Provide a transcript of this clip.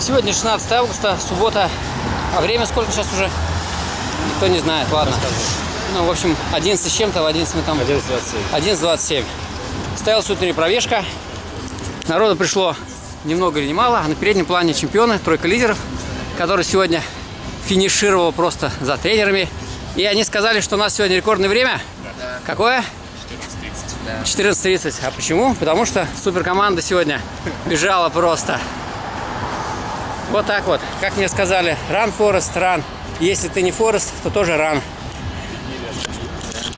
Сегодня 16 августа, суббота. А время сколько сейчас уже? Никто не знает, ладно. Ну, в общем, 11 с чем-то, в 11 мы там... 11.27. 11.27. Стоялась утренняя пробежка. Народу пришло ни много или ни мало. А на переднем плане чемпионы, тройка лидеров, который сегодня финишировал просто за тренерами. И они сказали, что у нас сегодня рекордное время. Какое? 14.30. А почему? Потому что суперкоманда сегодня бежала просто. Вот так вот. Как мне сказали, ран, Форест, ран. Если ты не Форест, то тоже ран.